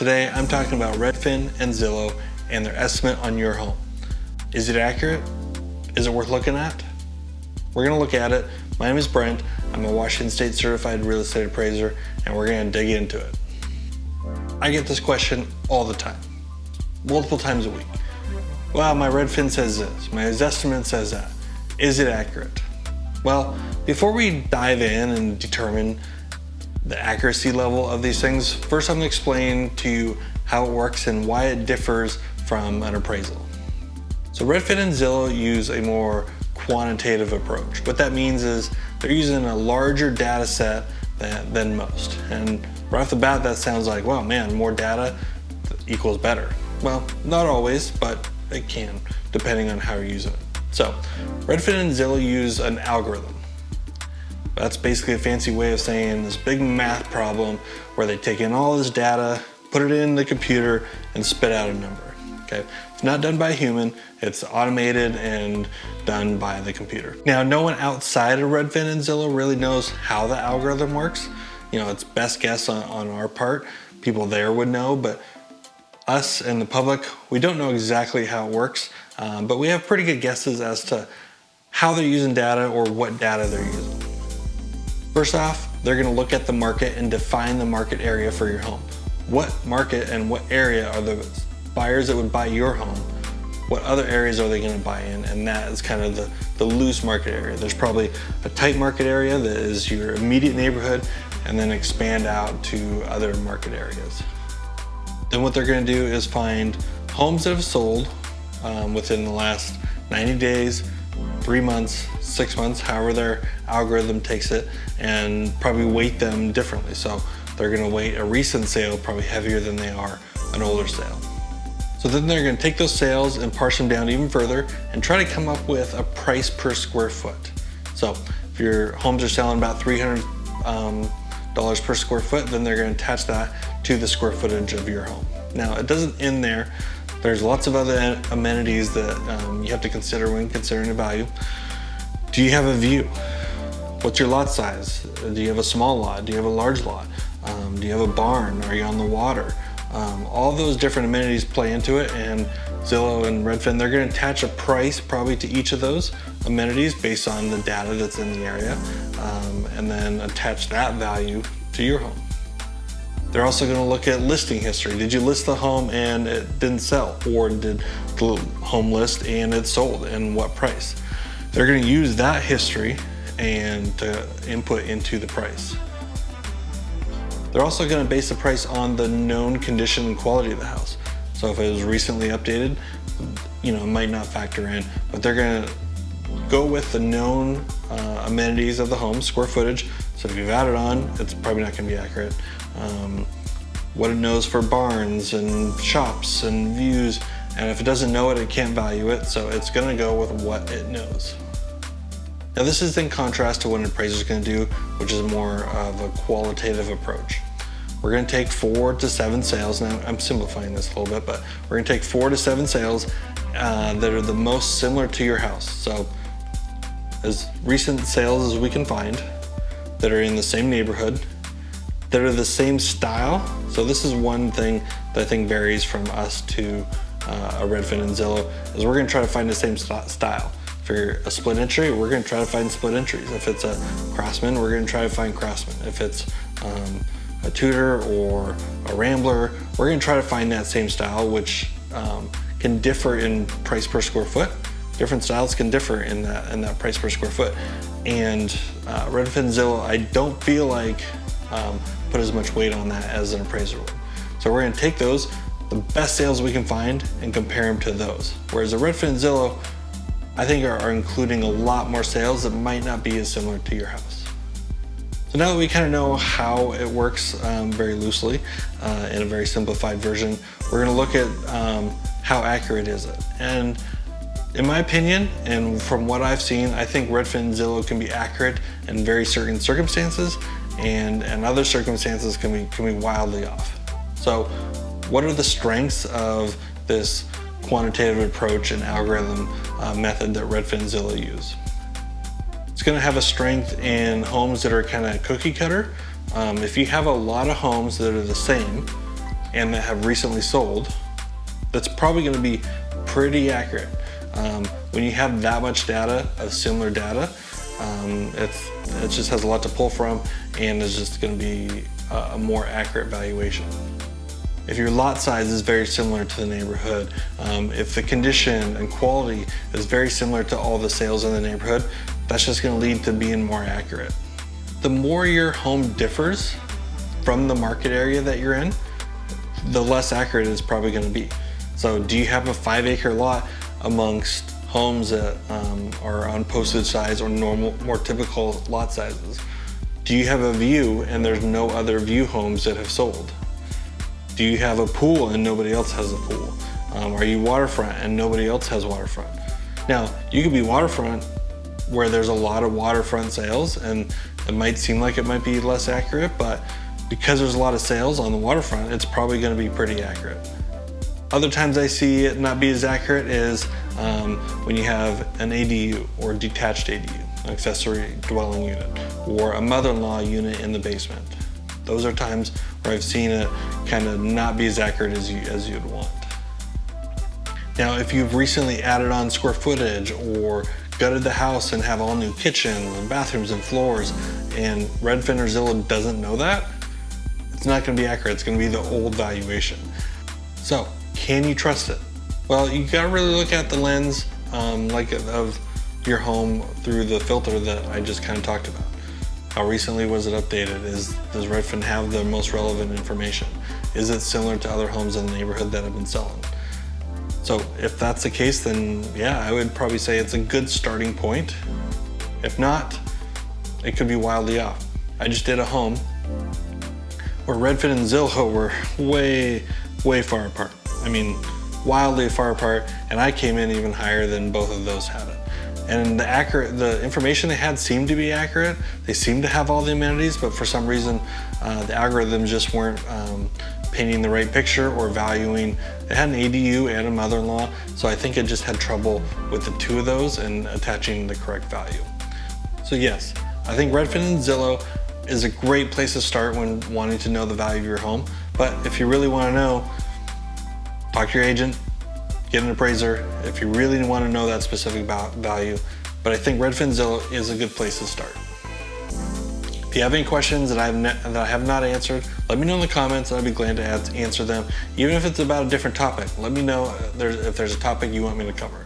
Today I'm talking about Redfin and Zillow and their estimate on your home. Is it accurate? Is it worth looking at? We're gonna look at it. My name is Brent. I'm a Washington State certified real estate appraiser and we're gonna dig into it. I get this question all the time, multiple times a week. Well, my Redfin says this, my Zestimate says that. Is it accurate? Well, before we dive in and determine the accuracy level of these things, first I'm gonna explain to you how it works and why it differs from an appraisal. So Redfin and Zillow use a more quantitative approach. What that means is they're using a larger data set than, than most. And right off the bat, that sounds like, well, man, more data equals better. Well, not always, but it can, depending on how you're using it. So Redfin and Zillow use an algorithm. That's basically a fancy way of saying this big math problem where they take in all this data, put it in the computer, and spit out a number. Okay, it's not done by a human, it's automated and done by the computer. Now, no one outside of Redfin and Zillow really knows how the algorithm works. You know, it's best guess on, on our part. People there would know, but us and the public, we don't know exactly how it works, um, but we have pretty good guesses as to how they're using data or what data they're using. First off, they're gonna look at the market and define the market area for your home. What market and what area are the buyers that would buy your home? What other areas are they gonna buy in? And that is kind of the, the loose market area. There's probably a tight market area that is your immediate neighborhood and then expand out to other market areas. Then what they're gonna do is find homes that have sold um, within the last 90 days, three months, six months, however their algorithm takes it, and probably weight them differently. So they're gonna weight a recent sale probably heavier than they are an older sale. So then they're gonna take those sales and parse them down even further and try to come up with a price per square foot. So if your homes are selling about 300 um, dollars per square foot, then they're gonna attach that to the square footage of your home. Now it doesn't end there. There's lots of other amenities that um, you have to consider when considering the value. Do you have a view? What's your lot size? Do you have a small lot? Do you have a large lot? Um, do you have a barn? Are you on the water? Um, all those different amenities play into it and Zillow and Redfin, they're gonna attach a price probably to each of those amenities based on the data that's in the area um, and then attach that value to your home. They're also gonna look at listing history. Did you list the home and it didn't sell? Or did the home list and it sold and what price? They're gonna use that history and to input into the price. They're also gonna base the price on the known condition and quality of the house. So if it was recently updated, you know, it might not factor in, but they're gonna go with the known uh, amenities of the home, square footage. So if you've added on, it's probably not gonna be accurate um, what it knows for barns and shops and views. And if it doesn't know it, it can't value it. So it's gonna go with what it knows. Now this is in contrast to what an appraiser is gonna do, which is more of a qualitative approach. We're gonna take four to seven sales. Now I'm simplifying this a little bit, but we're gonna take four to seven sales uh, that are the most similar to your house. So as recent sales as we can find that are in the same neighborhood that are the same style. So this is one thing that I think varies from us to uh, a Redfin and Zillow is we're gonna try to find the same st style. A split entry, we're gonna try to find split entries. If it's a Craftsman, we're gonna try to find Craftsman. If it's um, a Tudor or a Rambler, we're gonna try to find that same style, which um, can differ in price per square foot. Different styles can differ in that, in that price per square foot. And uh, Redfin Zillow, I don't feel like um, put as much weight on that as an appraiser would. So we're gonna take those, the best sales we can find and compare them to those. Whereas the Redfin Zillow, I think are, including a lot more sales that might not be as similar to your house. So now that we kind of know how it works um, very loosely uh, in a very simplified version, we're gonna look at um, how accurate is it. And in my opinion, and from what I've seen, I think Redfin Zillow can be accurate in very certain circumstances and, and other circumstances can be, can be wildly off. So what are the strengths of this quantitative approach and algorithm uh, method that Redfin Zillow use? It's gonna have a strength in homes that are kind of cookie cutter. Um, if you have a lot of homes that are the same, and that have recently sold, that's probably gonna be pretty accurate. Um, when you have that much data of similar data, um, it just has a lot to pull from and is just gonna be a, a more accurate valuation. If your lot size is very similar to the neighborhood, um, if the condition and quality is very similar to all the sales in the neighborhood, that's just gonna lead to being more accurate. The more your home differs from the market area that you're in, the less accurate it's probably gonna be. So do you have a five acre lot amongst homes that um, are on posted size or normal, more typical lot sizes? Do you have a view and there's no other view homes that have sold? Do you have a pool and nobody else has a pool? Um, are you waterfront and nobody else has waterfront? Now, you could be waterfront where there's a lot of waterfront sales and it might seem like it might be less accurate, but because there's a lot of sales on the waterfront, it's probably gonna be pretty accurate. Other times I see it not be as accurate is um, when you have an ADU or detached ADU, an accessory dwelling unit, or a mother-in-law unit in the basement. Those are times where I've seen it kind of not be as accurate as, you, as you'd want. Now, if you've recently added on square footage or gutted the house and have all new kitchens and bathrooms and floors and Redfin or Zillow doesn't know that, it's not gonna be accurate. It's gonna be the old valuation. So, can you trust it? Well, you gotta really look at the lens um, like of your home through the filter that I just kind of talked about. How recently was it updated? Is, does Redfin have the most relevant information? Is it similar to other homes in the neighborhood that have been selling? So if that's the case, then yeah, I would probably say it's a good starting point. If not, it could be wildly off. I just did a home where Redfin and Zillow were way, way far apart. I mean, wildly far apart, and I came in even higher than both of those had it. And the accurate the information they had seemed to be accurate. They seemed to have all the amenities but for some reason uh, the algorithms just weren't um, painting the right picture or valuing. It had an ADU and a mother-in-law so I think it just had trouble with the two of those and attaching the correct value. So yes I think Redfin and Zillow is a great place to start when wanting to know the value of your home. But if you really want to know talk to your agent get an appraiser if you really want to know that specific value. But I think Redfin Zillow is a good place to start. If you have any questions that I have, that I have not answered, let me know in the comments and I'd be glad to answer them. Even if it's about a different topic, let me know uh, if there's a topic you want me to cover.